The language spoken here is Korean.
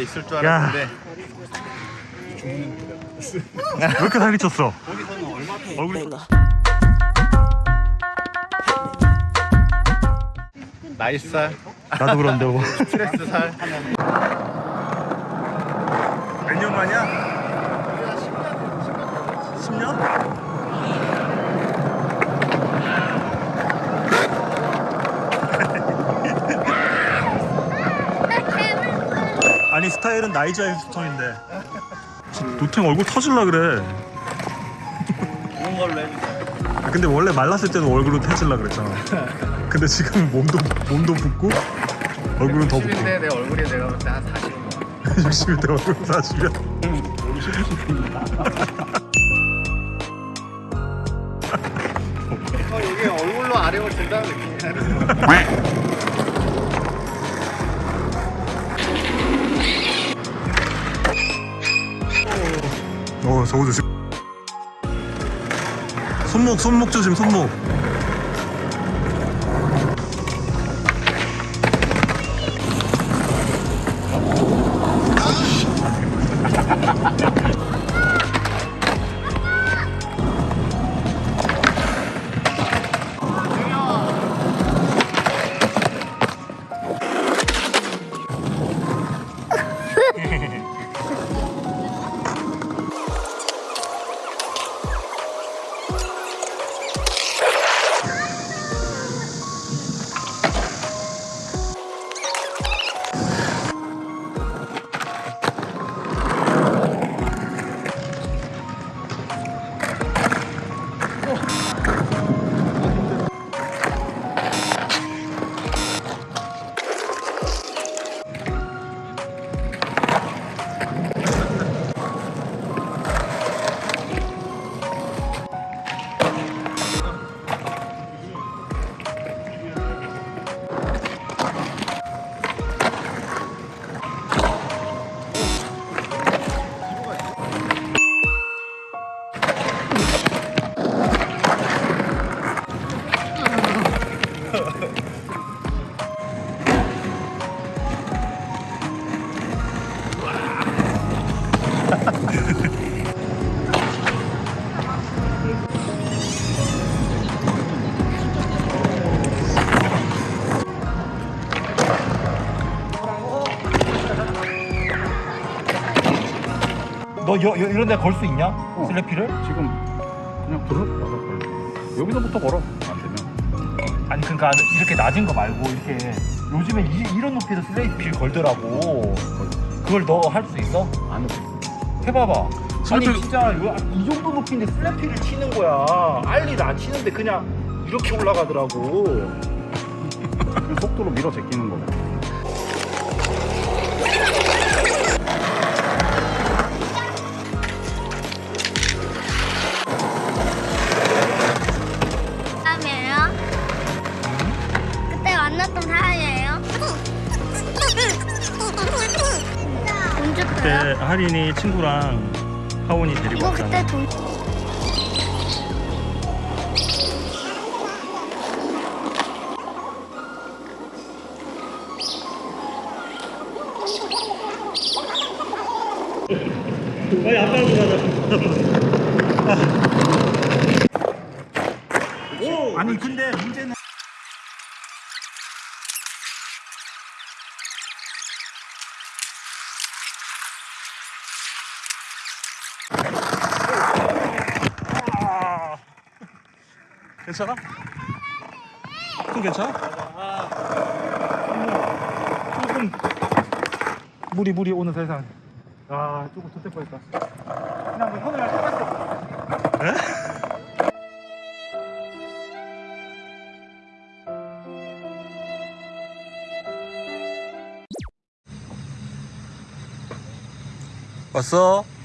있을 줄 야. 알았는데 왜 이렇게 살이 쪘어? 얼굴이 나잇살 나도 그런데 뭐. 스트레스 살 몇 년 만이야? 10년? 아니 스타일은 나이자의 스톤인데. 노탱 얼굴 터질라 그래. 좋은 걸로 해주세요. 아, 근데 원래 말랐을 때도 얼굴은 터질라 그랬잖아. 근데 지금 몸도 몸도 붓고 얼굴은 더 붓고. 60인데 내 얼굴이 내가 볼 때 한 40인 거 60대 얼굴 40이야. 어, 이게 얼굴로 아령을 든다는 느낌이야 저거 조심 손목 손목 조심 손목 너 여, 여, 이런 데 걸 수 있냐? 슬래피를? 지금 그냥 걸어 걸어 여기서부터 걸어 안 되면 아니 그러니까 이렇게 낮은 거 말고 이렇게 요즘에 이, 런 높이에서 슬래피를 걸더라고 그걸 너 할 수 있어? 안 해. 해봐봐 아니 슬래피- 진짜 요- 이 정도 높이인데 슬래피를 치는 거야 알리를 안 치는데 그냥 이렇게 올라가더라고 그 속도로 밀어 제끼는 거고 그때? 할인이 친구랑 하원이 데리고 이거 왔잖아 그때 돈 빨리 아빠랑 가자 아니 근데 문제는 괜찮아? 손 괜찮아? 조금 물이 물이 오는 세상 아 조금 더 뻔했다 그냥 뭐 현을 할 왔어?